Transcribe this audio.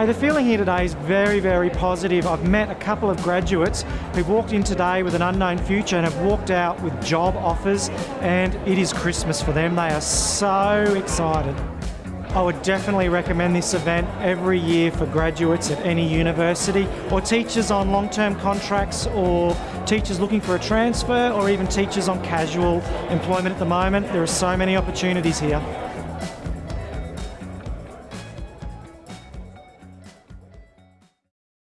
Hey, the feeling here today is very, very positive. I've met a couple of graduates who've walked in today with an unknown future and have walked out with job offers and it is Christmas for them. They are so excited. I would definitely recommend this event every year for graduates at any university or teachers on long-term contracts or teachers looking for a transfer or even teachers on casual employment at the moment. There are so many opportunities here.